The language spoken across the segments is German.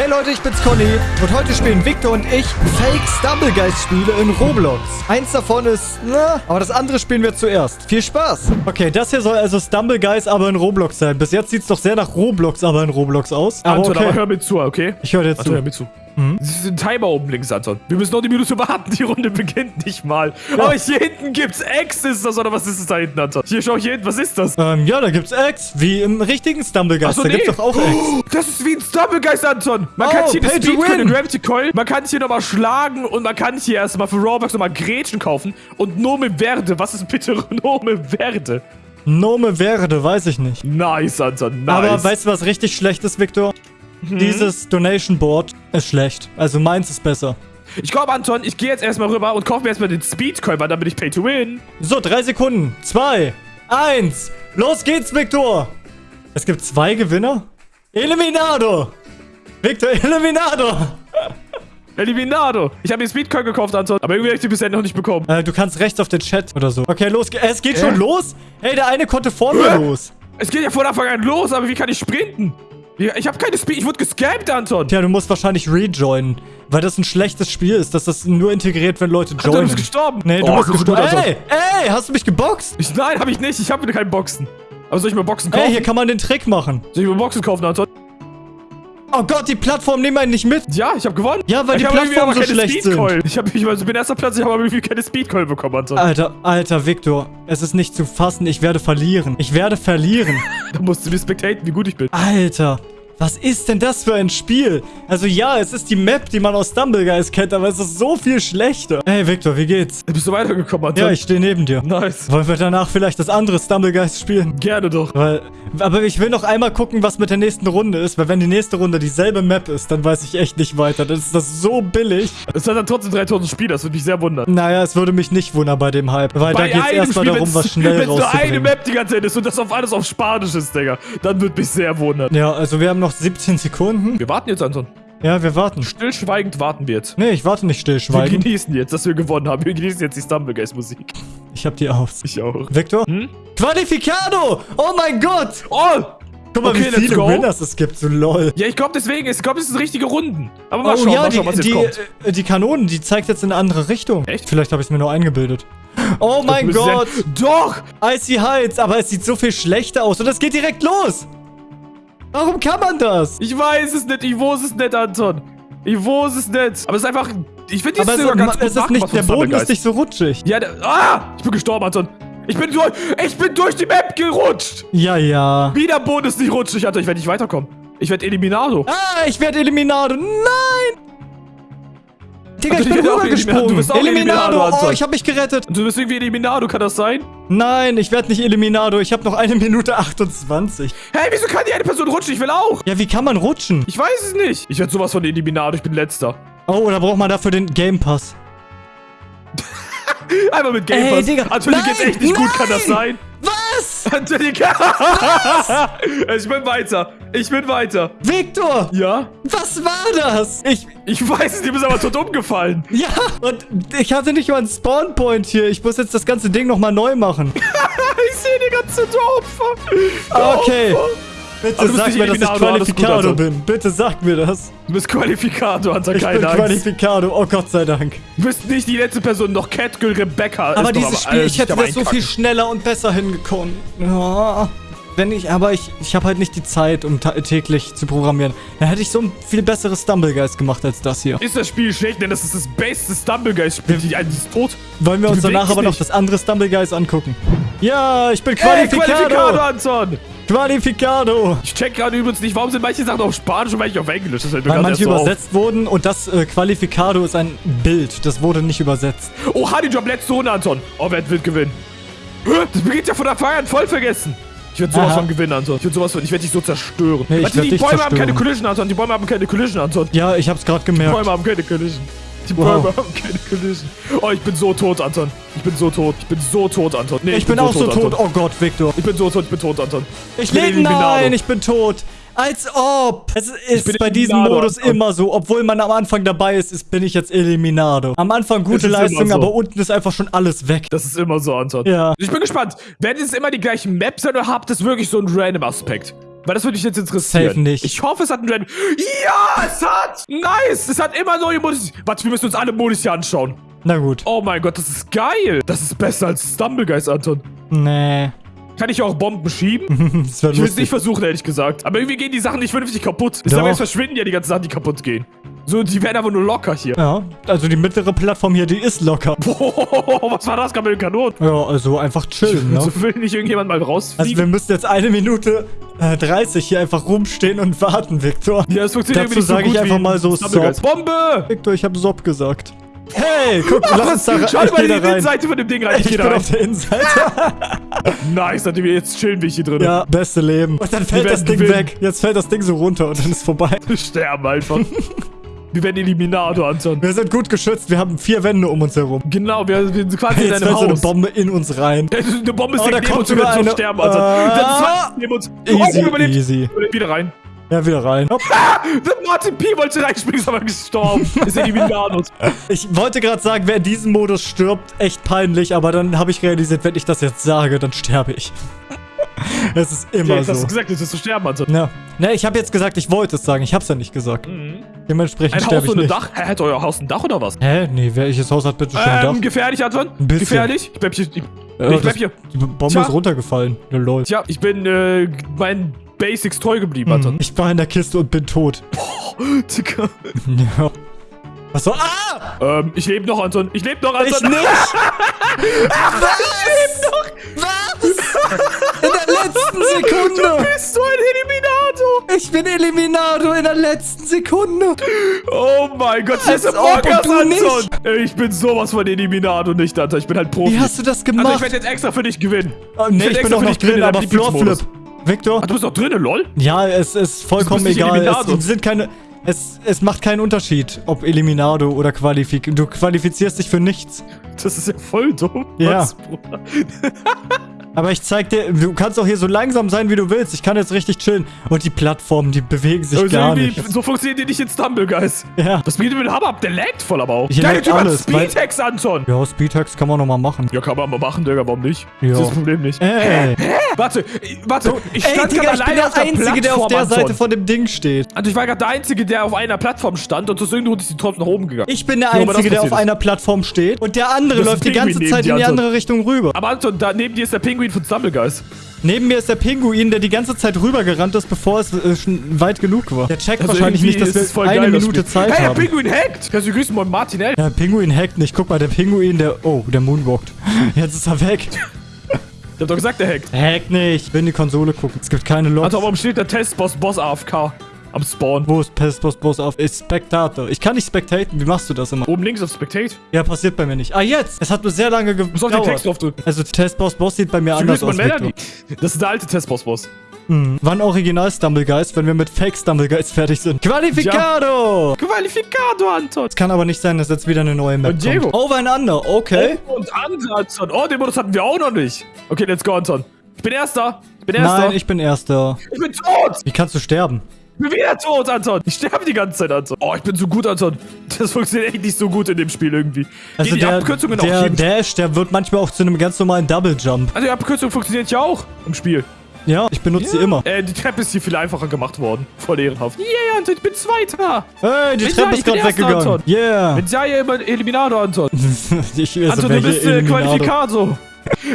Hey Leute, ich bin's Conny und heute spielen Victor und ich Fake Stumblegeist-Spiele in Roblox. Eins davon ist, na, aber das andere spielen wir zuerst. Viel Spaß! Okay, das hier soll also Stumblegeist, aber in Roblox sein. Bis jetzt sieht's doch sehr nach Roblox, aber in Roblox aus. Aber Anton, okay. aber hör mir zu, okay? Ich höre dir Anton, zu. hör mir zu. Es ist ein Timer oben links, Anton. Wir müssen noch eine Minute warten. Die Runde beginnt nicht mal. Aber hier hinten gibt's X, ist das, oder was ist das da hinten, Anton? Hier, schau hier hinten, was ist das? Ähm, ja, da gibt's Eggs, wie im richtigen Stumblegeist. Achso, da nee. gibt's doch auch Eggs. Oh, Das ist wie ein Stumblegeist, Anton. Man Oh, kann hier eine Speedcoin, win. eine Gravity Coil, man kann hier nochmal schlagen und man kann hier erstmal für Robux nochmal Gretchen kaufen. Und Nome Verde, was ist bitte Nome Verde? Nome Verde, weiß ich nicht. Nice, Anton, nice. Aber weißt du, was richtig schlecht ist, Victor? Mhm. Dieses Donation Board ist schlecht. Also meins ist besser. ich glaube, Anton, ich gehe jetzt erstmal rüber und kaufe mir erstmal den dann bin ich Pay to Win. So, drei Sekunden. Zwei, eins. Los geht's, Victor. Es gibt zwei Gewinner. Eliminado. Victor, Eliminado. Eliminado. Ich habe den Speedcoin gekauft, Anton. Aber irgendwie habe ich die bisher noch nicht bekommen. Äh, du kannst rechts auf den Chat oder so. Okay, los. Es geht schon Äh? los. Hey, der eine konnte vor mir Äh? los. Es geht ja von Anfang an los, aber wie kann ich sprinten? Ja, Ich habe keine Speed. Ich wurde gescampt, Anton. Tja, du musst wahrscheinlich rejoinen. Weil das ein schlechtes Spiel ist, dass das nur integriert, wenn Leute Anton, du joinen. bist gestorben. Nee, du Oh, bist gut, gestorben. Anton. Ey, ey, hast du mich geboxt? Ich, nein, habe ich nicht. Ich habe keinen Boxen. Aber soll ich mir Boxen kaufen? Ey, hier kann man den Trick machen. soll ich mir Boxen kaufen, Anton? Oh Gott, die Plattformen nehmen einen nicht mit. Ja, ich habe gewonnen. Ja, weil ich die Plattformen so schlecht Speedcoil. Ich, hab, ich also bin erster Platz, ich habe aber irgendwie keine Speedcoil bekommen, Anton. Alter, alter Victor, es ist nicht zu fassen, ich werde verlieren. Ich werde verlieren. Da musst du mir spectaten, wie gut ich bin. Alter, was ist denn das für ein Spiel? Also ja, es ist die Map, die man aus Stumblegeist kennt, aber es ist so viel schlechter. Hey Victor, wie geht's? Bist du weitergekommen, Anton? Ja, ich stehe neben dir. Nice. Wollen wir danach vielleicht das andere Stumblegeist spielen? Gerne doch. Weil, aber ich will noch einmal gucken, was mit der nächsten Runde ist, weil wenn die nächste Runde dieselbe Map ist, dann weiß ich echt nicht weiter. Dann ist das so billig. Es hat dann trotzdem 3000 Spieler, das würde mich sehr wundern. Naja, es würde mich nicht wundern bei dem Hype, weil da geht's erstmal darum, was schnell Wenn nur eine rauszubringen. Map die ganze Zeit ist und das auf alles auf Spanisch ist, Digga, dann würde mich sehr wundern. Ja, also wir haben noch 17 Sekunden. Wir warten jetzt, Anton. Ja, wir warten. Stillschweigend warten wir jetzt. Nee, ich warte nicht Wir stillschweigen. genießen jetzt, dass wir gewonnen haben. Wir genießen jetzt die Stumblegeist-Musik. Ich hab die aus. Ich auch. Victor? Hm? Qualificado! Oh mein Gott! Oh! Guck mal, Okay, wie viele. Winners es gibt, so lol. Ja, ich glaube deswegen, ich glaube, es sind richtige Runden. Aber mal Oh schauen, ja, mal die, schauen, was jetzt die, kommt. äh, die Kanonen, die zeigt jetzt in eine andere Richtung. Echt? Vielleicht habe ich es mir nur eingebildet. Oh mein Gott! Doch! Icy Heights, aber es sieht so viel schlechter aus und es geht direkt los! Warum kann man das? Ich weiß es nicht, ich weiß es nicht, Anton. Ich weiß es nicht. Aber es ist einfach, ich finde die Aber sogar ganz gut es ist nicht, der Boden ist nicht so rutschig. Ja, der, ah! Ich bin gestorben, Anton. Ich bin durch, ich bin durch die Map gerutscht. Ja, ja. Wie der Boden ist nicht rutschig, Anton. Ich werde nicht weiterkommen. Ich werde Eliminado. Ah, ich werde Eliminado. Nein! Digga, Also, ich bin werde auch rübergesprungen. Eliminado. Du bist auch Eliminado, Oh, ich habe mich gerettet. Du bist irgendwie Eliminado, kann das sein? Nein, ich werde nicht Eliminado. Ich habe noch eine Minute 28. Hey, wieso kann die eine Person rutschen? Ich will auch. Ja, wie kann man rutschen? Ich weiß es nicht. Ich werde sowas von Eliminado. Ich bin letzter. Oh, da braucht man dafür den Game Pass. Einmal mit Game Ey, Pass. Digga. Anton, dir geht's Nein, echt nicht gut, kann das nein. sein? Angelika! ich bin weiter. Ich bin weiter. Victor! Ja? Was war das? Ich. Ich weiß es, die bist aber tot umgefallen. Ja, und ich hatte nicht mal einen Spawnpoint hier. Ich muss jetzt das ganze Ding nochmal neu machen. ich sehe die ganze Opfer. Okay. Opfer. Bitte Aber bist sag nicht mir, dass ich Qualifikado also. bin. Bitte sag mir das. Du bist Anton, Ich bin keine Angst. Qualifikado. Oh Gott sei Dank. Du bist nicht die letzte Person, noch Catgirl Rebecca. Aber dieses doch Spiel, ich hätte das so viel Einkacken. schneller und besser hingekommen. Ja. Wenn ich, aber ich, ich habe halt nicht die Zeit, um täglich zu programmieren. Dann hätte ich so ein viel besseres Stumblegeist gemacht als das hier. Ist das Spiel schlecht, denn das ist das beste Stumblegeist-Spiel. Die eine ist tot. Wollen wir uns danach aber noch dich. das andere Stumblegeist angucken? Ja, ich bin Ey, Qualifikado, Qualifikado! Anton! Qualifikado! Ich check gerade übrigens nicht, warum sind manche Sachen auf Spanisch und manche auf Englisch. Das mir Weil manche so auf. übersetzt wurden und das äh, Qualifikado ist ein Bild. Das wurde nicht übersetzt. Oh, Honeyjob, letzte Runde, Anton. Oh, wer wird gewinnen? Das beginnt ja von der Feier an voll vergessen. Ich werde sowas Aha. von gewinnen, Anton. Ich werde sowas von, ich werde dich so zerstören. Nee, ich Warte, die Bäume haben keine zerstören. Collision, Anton. Die Bäume haben keine Collision, Anton. Ja, ich hab's gerade Die gemerkt. Bäume haben keine Collision. Die Wow. Bäume haben keine Collision. Oh, ich bin so tot, Anton. Ich bin so tot. Ich bin so tot, Anton. Nee, Ich, bin, auch so tot. Anton. Oh Gott, Victor. Ich bin so tot, ich bin tot, Anton. Ich bin lebe. Nein, ich bin tot. Als ob. Es ist bin bei diesem Eliminado, Modus Anton. immer so. Obwohl man am Anfang dabei ist, ist bin ich jetzt Eliminado. Am Anfang gute Leistung, so. aber unten ist einfach schon alles weg. Das ist immer so, Anton. Ja. Ich bin gespannt. Werden es immer die gleichen Maps oder habt es wirklich so einen random Aspekt? Weil das würde mich jetzt interessieren. Safe nicht. Ich hoffe, es hat einen Random. Ja, es hat! Nice! Es hat immer neue Modis. Warte, wir müssen uns alle Modis hier anschauen. Na gut. Oh mein Gott, das ist geil. Das ist besser als Stumblegeist, Anton. Nee. Kann ich auch Bomben schieben? das Ich will es nicht versuchen, ehrlich gesagt. Aber irgendwie gehen die Sachen nicht vernünftig kaputt. Ich sage, jetzt verschwinden ja die ganzen Sachen, die kaputt gehen. So, die werden aber nur locker hier. Ja, also die mittlere Plattform hier, die ist locker. Boah, was war das gerade mit den Kanonen? Ja, also einfach chillen, ne? So will nicht irgendjemand mal Also wir rausfliegen. müssen jetzt eine Minute äh, 30 hier einfach rumstehen und warten, Victor. ja, das funktioniert Dazu irgendwie nicht so sage ich einfach mal so Stumblegeist. Bombe! Victor, ich habe Sob gesagt. Hey, guck, lass uns da rein. Schau Ich mal in die. Innenseite von dem Ding rein. Ich, Ich bin rein. auf der Innenseite. Nice, wir jetzt chillen wir hier drin. ja, beste Leben. Und dann fällt das Ding gewinnen. weg. Jetzt fällt das Ding so runter und dann ist vorbei. Wir sterben einfach. Wir werden Eliminator, Anton. Wir sind gut geschützt. Wir haben vier Wände um uns herum. Genau, wir, sind quasi in Jetzt einem fällt so eine Haus. Bombe in uns rein. Eine Bombe ist Oh, da neben uns, wir werden eine- sterben, Anton. Ah. Das ist neben uns. Easy, oh, überlebt. easy. Überlebt wieder rein. Ja, wieder rein. Hopp. Der Martin P. wollte reinspringen, ist aber gestorben. ist Eliminator. Ich wollte gerade sagen, wer in diesem Modus stirbt, echt peinlich, aber dann habe ich realisiert, wenn ich das jetzt sage, dann sterbe ich. Es ist immer Jetzt hast so. du gesagt, wirst du sterben, Anton. Ja. Ne, ich habe jetzt gesagt, ich wollte es sagen. Ich habe es ja nicht gesagt. Dementsprechend Ein Haus sterbe ich ohne nicht. Dach? Hä, hat euer Haus ein Dach oder was? Hä? Nee, welches Haus hat bitte schon ein Ähm, Dach? gefährlich, Anton? Ein bisschen. Gefährlich? Ich bleib hier. Ich, Ja, ich bleib hier. Die Bombe Tja. ist runtergefallen. Ne, lol. Tja, ich bin äh, meinen Basics treu geblieben, Anton. Ich war in der Kiste und bin tot. Digga. Ja. Was so? Ah! Ähm, ich lebe noch, Anton. Ich lebe noch, Anton. Ich nicht! Was? Sekunde! Bist du ein Eliminator? Ich bin Eliminator in der letzten Sekunde! Oh mein Gott, das ist Us, du Anton. nicht. Ich bin sowas von Eliminator nicht, Anton. Ich bin halt Profi. Wie hast du das also gemacht? ich werde jetzt extra für dich gewinnen. oh, nee, werd ich bin auch gewinnen drin, in aber Floorflip. Victor? Ach, du bist doch drin, lol? Ja, es ist vollkommen nicht egal. Eliminator. Es sind keine. Es, es macht keinen Unterschied, ob Eliminado oder Qualifik. Du qualifizierst dich für nichts. Das ist ja voll dumm. Ja. Was, Bruder? Aber ich zeig dir, du kannst auch hier so langsam sein, wie du willst. Ich kann jetzt richtig chillen. Und die Plattformen, die bewegen sich Also gar nicht. so funktioniert die nicht in Stumble, Guys. Ja. Das bietet mit dem Hammer ab, der laggt voll aber auch. Laggt Typ hat alles, weil- Speedhacks, Anton. Ja, Speedhacks kann man nochmal machen. Ja, kann man mal machen, Digga, warum nicht? Ja. Das ist das Problem nicht. Ey. Warte, warte, ich Ey, stand Digga, gerade ich bin der der Einzige, der auf der Plattform, Seite Anton. von dem Ding steht. Also ich war gerade der Einzige, der auf einer Plattform stand und aus irgendeinem Grund ist die trotzdem nach oben gegangen. Ich bin der Ja, Einzige, der auf passiert einer Plattform steht. Und der andere Das ist läuft die ganze Zeit in die Anton. andere Richtung rüber. Aber Anton, da neben dir ist der Pinguin von Stumble, Guys. Neben mir ist der Pinguin, der die ganze Zeit rübergerannt ist, bevor es äh, schon weit genug war. Der checkt Also wahrscheinlich nicht, dass wir eine geil, Minute. Zeit hey, haben. der Pinguin hackt! Kannst du grüßen, mein Martin L. Der Pinguin hackt nicht. Guck mal, der Pinguin, der... Oh, der moonwalkt. Jetzt ist er weg. Der hat doch gesagt, der hackt. Hackt nicht. Ich will in die Konsole gucken. Es gibt keine Logs. Anton, warum steht der Testboss Boss AFK am Spawn? Wo ist Pest Boss Boss auf? Ist Spectator. Ich kann nicht spectaten. Wie machst du das immer? Oben links auf Spectate. Ja, passiert bei mir nicht. Ah, jetzt! Es hat nur sehr lange Du musst auf den Text gedauert. draufdrücken. Also Test Boss Boss sieht bei mir Du anders aus. Das ist der alte Testboss-Boss. Mhm. Wann Original Stumblegeist, wenn wir mit Fake Stumblegeist fertig sind? Qualificado! Qualificado, Anton. Es kann aber nicht sein, dass jetzt wieder eine neue Map Und Diego. kommt. Overeinander, okay. Und andere, Anton. Oh, den Modus hatten wir auch noch nicht. Okay, let's go, Anton. Ich bin Erster. Ich bin Erster. Nein, ich bin Erster. ich bin tot. Wie kannst du sterben? Ich bin wieder tot, Anton. Ich sterbe die ganze Zeit, Anton. Oh, ich bin so gut, Anton. Das funktioniert echt nicht so gut in dem Spiel irgendwie. Also die, die der, Abkürzungen auch der Dash, der wird manchmal auch zu einem ganz normalen Double Jump. Also die Abkürzung funktioniert ja auch im Spiel. Ja, ich benutze sie immer. Äh, die Treppe ist hier viel einfacher gemacht worden. Voll ehrenhaft. Yeah, Anton, ich bin Zweiter. Hey, die Treppe ist gerade weggegangen. Anton. Yeah. Mit Serie immer Eliminator, Anton. ich, also Anton, du bist äh, Eliminator?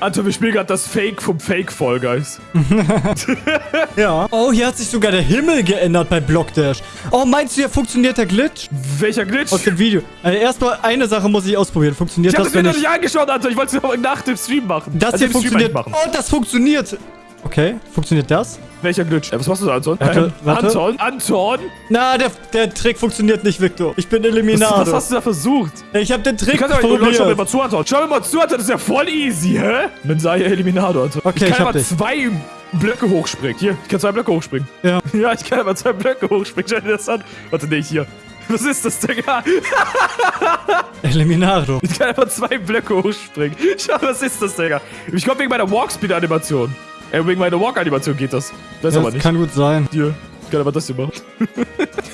Anton, wir spielen gerade das Fake vom Fake Fall Guys. Ja. Oh, hier hat sich sogar der Himmel geändert bei Blockdash. Oh, meinst du, hier funktioniert der Glitch? Welcher Glitch? Aus dem Video. Also erstmal eine Sache muss ich ausprobieren. Funktioniert Ich das, das mir wenn noch ich... nicht angeschaut, Anton. Ich wollte es noch nach dem Stream machen. Das Also hier funktioniert. Oh, das funktioniert. Okay, funktioniert das? Welcher Glitch? Äh, was machst du da, Anton? Warte, Ähm, warte. Anton? Anton? Na, der, der Trick funktioniert nicht, Victor. Ich bin Was, Eliminator. was hast du da versucht? ich habe den Du Trick kannst aber, Leute, schau mir probiert. mal zu, Anton. Schau mir mal zu, Anton. Das ist ja voll easy, hä? Mensaya Eliminator, Anton. Okay, ich ich kann hab aber dich. zwei Blöcke hochspringen. Hier, ich kann zwei Blöcke hochspringen. Ja. Ja, ich kann aber zwei Blöcke hochspringen. Schau dir das an. Warte, nee, hier. Was ist das, Digga? Eliminator. Ich kann einfach zwei Blöcke hochspringen. Schau, was ist das, Digga? Ich glaube, wegen meiner Walkspeed-Animation. Äh, wegen meiner Walk-Animation geht das. Das ist Ja, aber das nicht. kann gut sein. Hier. kann aber das hier machen.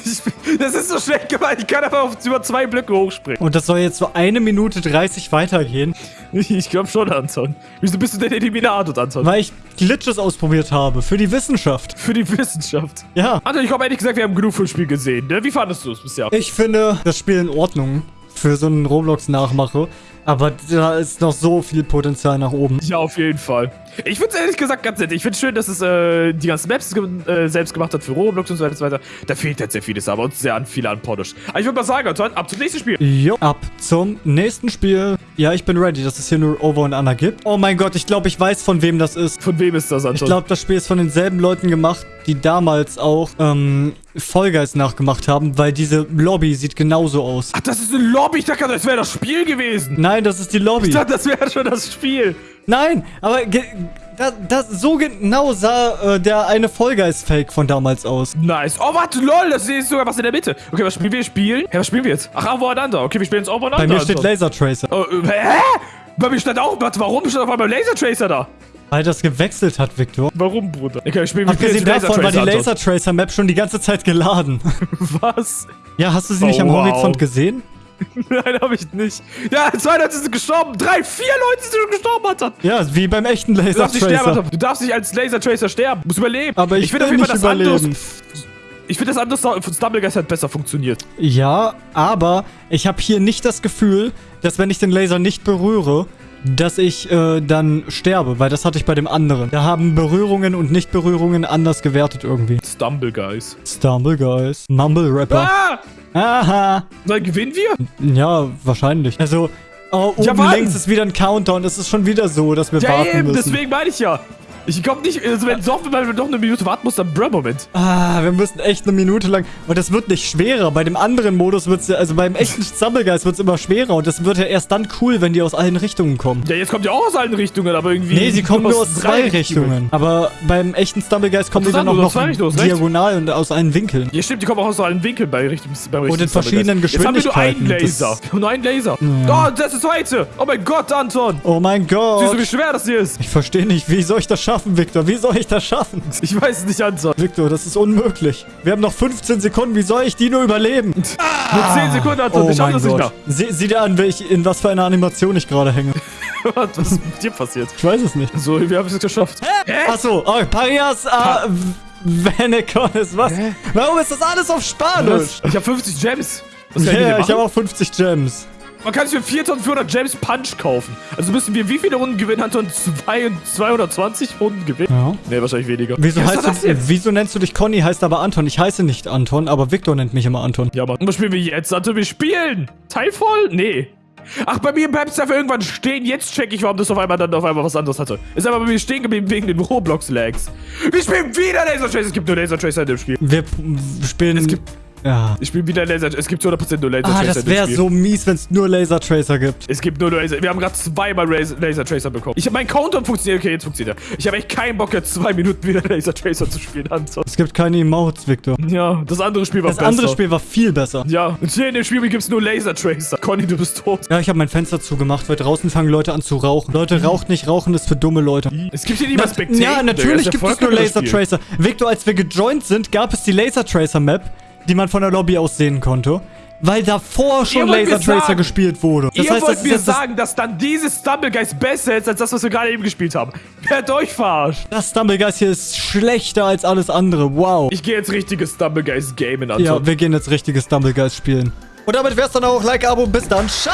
Ich- das ist so schlecht gemeint. Ich kann aber auf über zwei Blöcke hochspringen. Und das soll jetzt so eine Minute 30 weitergehen, Ich, ich glaube schon, Anton. Wieso bist du denn Eliminator, Anton? weil ich Glitches ausprobiert habe. Für die Wissenschaft. Für die Wissenschaft. Ja. Anton, ich glaube ehrlich gesagt, wir haben genug vom Spiel gesehen. Ne? Wie fandest du es bisher? Ich finde das Spiel in Ordnung für so einen Roblox-Nachmache. Aber da ist noch so viel Potenzial nach oben. Ja, auf jeden Fall. Ich finde es ehrlich gesagt ganz nett. Ich finde schön, dass es äh, die ganzen Maps ge äh, selbst gemacht hat für Roblox und so weiter und so weiter. Da fehlt jetzt sehr vieles, aber uns sehr an viel an Polish. Aber ich würde mal sagen, Anton, ab zum nächsten Spiel. Jo, ab zum nächsten Spiel. Ja, ich bin ready, dass es hier nur Over und Under gibt. Oh mein Gott, ich glaube, ich weiß, von wem das ist. Von wem ist das, Anton? Ich glaube, das Spiel ist von denselben Leuten gemacht, die damals auch ähm, Fall Guys nachgemacht haben, weil diese Lobby sieht genauso aus. Ach, das ist eine Lobby. Ich dachte, das wäre das Spiel gewesen. Nein, das ist die Lobby. Ich dachte, das wäre schon das Spiel. Nein, aber das, das, so genau sah äh, der eine Fall Guys Fake von damals aus. Nice. Oh, warte, lol, das ist sogar was in der Mitte. Okay, was spielen wir? Spielen? Hä, was spielen wir jetzt? Ach, Over Okay, wir spielen jetzt Over Bei mir steht Laser Tracer, Oh, äh, hä? Bei mir stand auch, warte, warum stand auf einmal Laser Tracer da? weil das gewechselt hat, Victor. Warum, Bruder? Okay, wir spielen Abgesehen davon war die. Laser Tracer Map schon die ganze Zeit geladen. Was? ja, hast du sie nicht Oh, am wow. Horizont gesehen? Nein, hab ich nicht. Ja, zwei Leute sind gestorben. Drei, vier Leute sind schon gestorben, Alter. Ja, wie beim echten Du Laser darfst nicht sterben. Alter. Du darfst nicht als Laser Tracer sterben. Du musst überleben. Aber ich find will nicht überleben. anderes. Ich finde das andere von Stumblegeist hat besser funktioniert. Ja, aber ich habe hier nicht das Gefühl, dass wenn ich den Laser nicht berühre, dass ich äh, dann sterbe, weil das hatte ich bei dem anderen. Da haben Berührungen und Nichtberührungen anders gewertet irgendwie. Stumblegeist. Stumble Guys. Mumble Rapper. Ah! Aha. Dann gewinnen wir? Ja, wahrscheinlich. Also, oh, oben Ja, links ist wieder ein Countdown. Es ist schon wieder so, dass wir Ja, warten eben, müssen. deswegen meine ich ja. Ich komm nicht, also wenn doch, wenn man doch eine Minute warten muss, dann Bruh-Moment. Ah, wir müssen echt eine Minute lang. Und das wird nicht schwerer. Bei dem anderen Modus wird es ja, also beim echten Stumblegeist wird es immer schwerer. Und das wird ja erst dann cool, wenn die aus allen Richtungen kommen. Ja, jetzt kommt ja auch aus allen Richtungen, aber irgendwie. Nee, sie kommen nur aus aus zwei Richtungen. Aber beim echten Stumblegeist kommen die dann auch noch Richtungen, diagonal und aus allen Winkeln. Ja, stimmt, die kommen auch aus allen Winkeln bei Richtung, beim Und in richtigen verschiedenen Stumblegeist. Jetzt haben wir nur einen Geschwindigkeiten. Laser. Das- Nur einen Laser. Ja. Oh, das ist zweite. Oh mein Gott, Anton. Oh mein Siehst du, Gott. wie schwer das hier ist? Ich verstehe nicht, wie soll ich das schaffen, Victor? Wie soll ich das schaffen? Ich weiß nicht, Anton. Victor, das ist unmöglich. Wir haben noch 15 Sekunden. Wie soll ich die nur überleben? Nur 10 Sekunden, Anton. Oh ich schaff das nicht Gott. Sie, sieh dir an, welch, in was für einer Animation ich gerade hänge. mehr. Was ist mit dir passiert? Ich weiß es nicht. So, wir haben es geschafft. Hä? Achso, oh, Parias äh, Veneconis, was? Warum ist das alles auf Spanisch? Ich habe 50 Gems. Was Ja, ich ich habe auch 50 Gems. Man kann sich für 4400 Gems Punch kaufen. Also müssen wir wie viele Runden gewinnen, Anton? Zwei, 220 Runden gewinnen? Ja. Nee, wahrscheinlich weniger. Wieso, heißt du, wieso nennst du dich Conny, heißt aber Anton? Ich heiße nicht Anton, aber Victor nennt mich immer Anton. Ja. Und was spielen wir jetzt, Anton? Wir spielen! Teilvoll? Nee. Ach, bei mir bleibt es dafür irgendwann stehen. Jetzt check ich, warum das auf einmal dann auf einmal was anderes hatte. Ist aber bei mir stehen geblieben wegen den Roblox-Lags. Wir spielen wieder Laser Tracer. Es gibt nur Laser Tracer in dem Spiel. Wir spielen... Es gibt- Ja. Ich spiele wieder Laser Es gibt zu 100% nur Laser Ah, Tracer das in dem wäre so mies, wenn es nur Laser Tracer gibt. Es gibt nur Laser. Wir haben gerade zweimal Laser, Tracer bekommen. Ich habe mein Countdown funktioniert. Okay, jetzt funktioniert er. Ich habe echt keinen Bock, jetzt zwei Minuten wieder Laser Tracer zu spielen, Anton. Es gibt keine Emotes, Victor. Ja, das andere Spiel war Das besser. andere Spiel war viel besser. Ja, und hier in dem Spiel gibt es nur Laser Tracer. Conny, du bist tot. Ja, ich habe mein Fenster zugemacht, weil draußen fangen Leute an zu rauchen. Leute, raucht nicht. Rauchen ist für dumme Leute. Es gibt hier nicht mal Spectator. Ja, natürlich gibt es nur Laser Tracer. Victor, als wir gejoint sind, gab es die Laser Tracer Map, die man von der Lobby aus sehen konnte. Weil davor schon Laser Tracer sagen- gespielt wurde. Das Ihr heißt, wollt das mir das, sagen, dass dann dieses Stumblegeist besser ist, als das, was wir gerade eben gespielt haben. Wer hat euch verarscht? das Stumblegeist hier ist schlechter als alles andere. Wow. Ich gehe jetzt richtiges Stumblegeist gamen, Anton. Ja, wir gehen jetzt richtiges Stumblegeist spielen. Und damit wär's dann auch. Like, Abo, bis dann. Ciao!